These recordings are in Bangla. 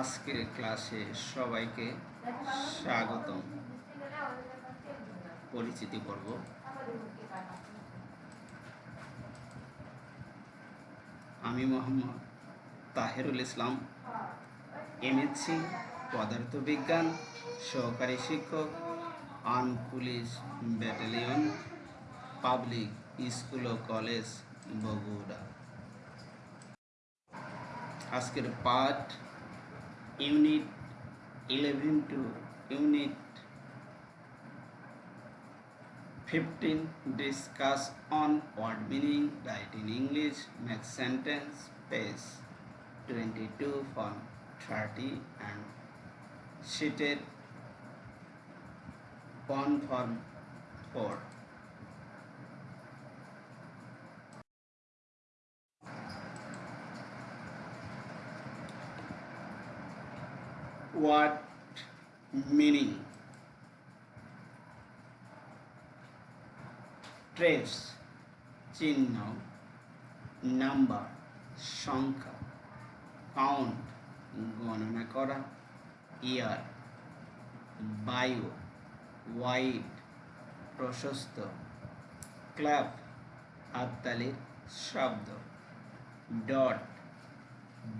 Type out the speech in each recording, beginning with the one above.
আজকের ক্লাসে সবাইকে স্বাগতম। পরিচিতি পর্ব। আমি মোহাম্মদ তাহেরুল ইসলাম এমএসসি পদার্থবিজ্ঞান, সহকারী শিক্ষক arm police battalion, public school ও কলেজ বগুড়া। আজকের পাঠ unit eleven to unit fifteen discuss on word meaning write in English make sentence page twenty two from thirty and শিটের one form four what meaning? Trace চিহ্ন নাম্বার সংখ্যা কাউন্ট গণনা করা ইয়ার বায়ু ওয়াইড প্রশস্ত ক্লাব হাততালির শব্দ ডট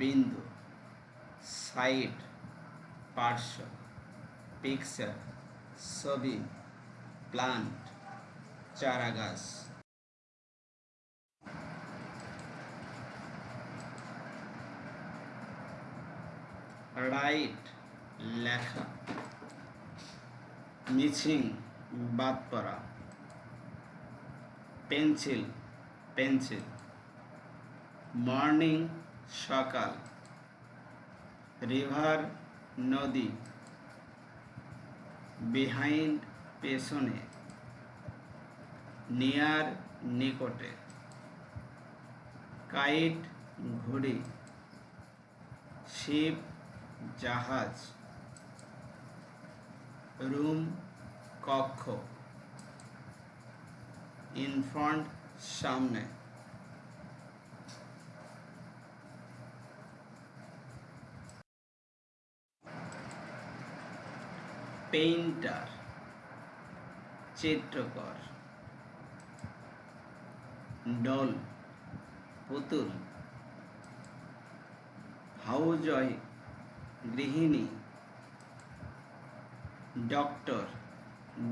বিন্দু সাইড পার্শ্ব পিকচার ছবি প্লান্ট চারাগাছ রাইট লেখা মিছিং বাদ পড়া পেন্সিল পেন্সিল মর্নিং সকাল রিভার নদী। বিহাইন্ড পেছনে নিয়ার নিকটে। কাইট ঘুড়ি শিপ জাহাজ রুম কক্ষ। ইনফ্রন্ট সামনে। পেইন্টার চিত্রকর ডল পুতুল হাউজয় গৃহিণী ডক্টর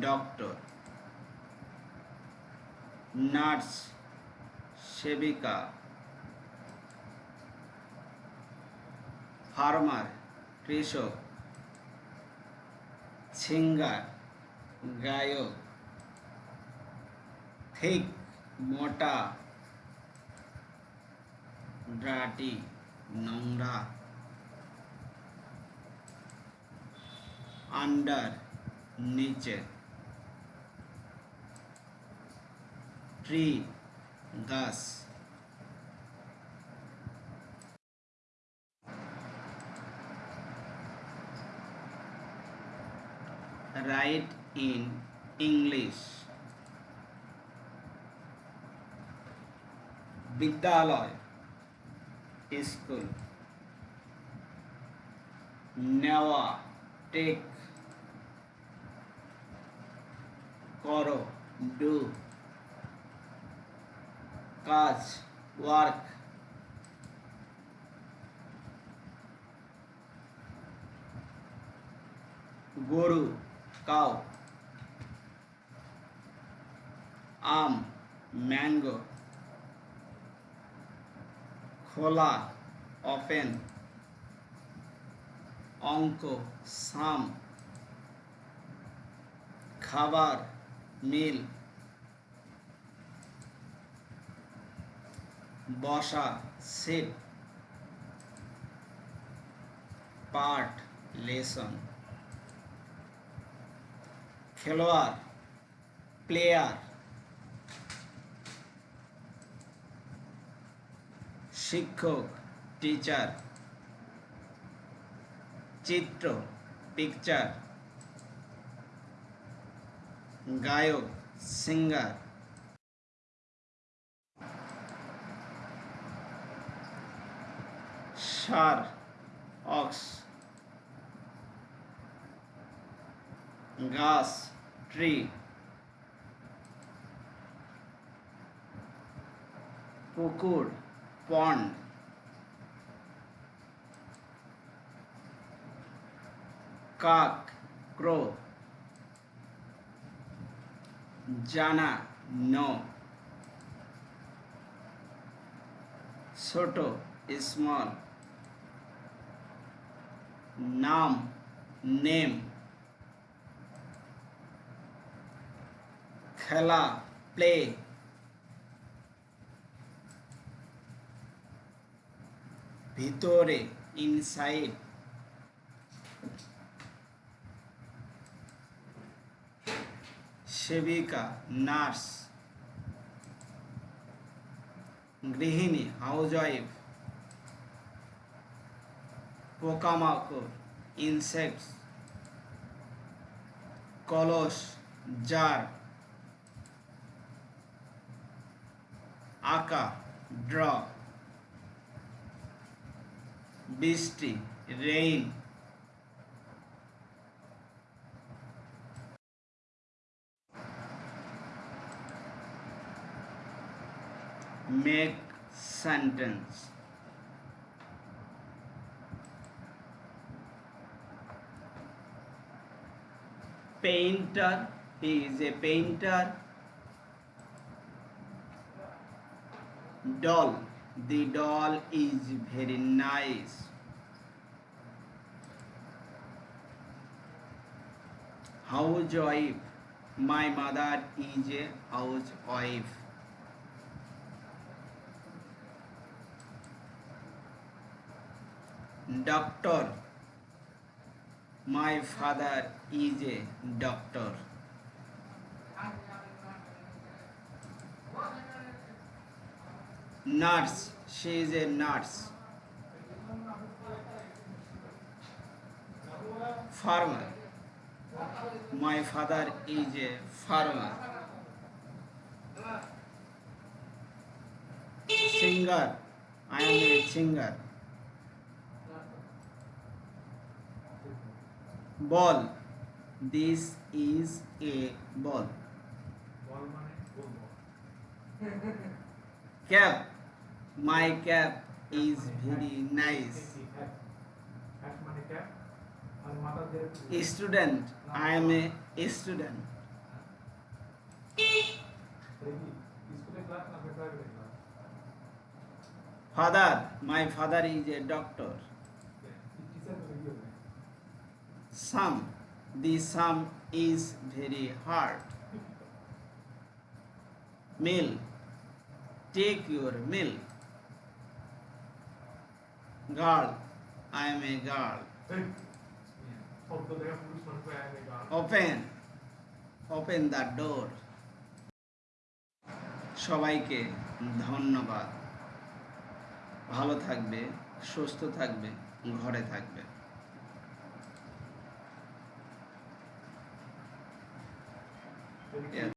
ডক্টর নার্স সেবিকা ফার্মার কৃষক सिंगर गायो। थिक मोटा। डाटी নোংরা अंडर नीचे। ट्री दस write in English. विद्यालय स्कूल नेवा टेक करो डू काज वर्क गुरु কাউ আম ম্যাঙ্গো খোলা ওপেন অঙ্ক সাম খাবার মিল বসা সিট পার্ট লেসন খেলোয়াড় প্লেয়ার শিক্ষক টিচার চিত্র পিকচার গায়ক সিঙ্গার সার অক্স গাছ ট্রি পুকুর পন্ড কাক ক্রো জানা নো ছোট স্মল নাম নেম খেলা প্লে ভিতরে ইনসাইড সেবিকা নার্স. গৃহিণী হাউস ওয়াইফ পোকামাকড় ইনসেক্টস কলস জার. আঁকা ড্র বৃষ্টি rain make sentence painter he is a painter doll. The doll is very nice. Housewife my mother is a housewife. Doctor. My father is a doctor nurse she is a nurse farmer my father is a farmer singer i am a singer ball this is a ball cap My cap is very nice. A student, I am a, a student. Father, my father is a doctor. Sum, the sum is very hard. Milk, take your milk. Girl i am a girl গান open. Open the door. সবাইকে ধন্যবাদ। ভালো থাকবে সুস্থ থাকবে ঘরে থাকবে। যদি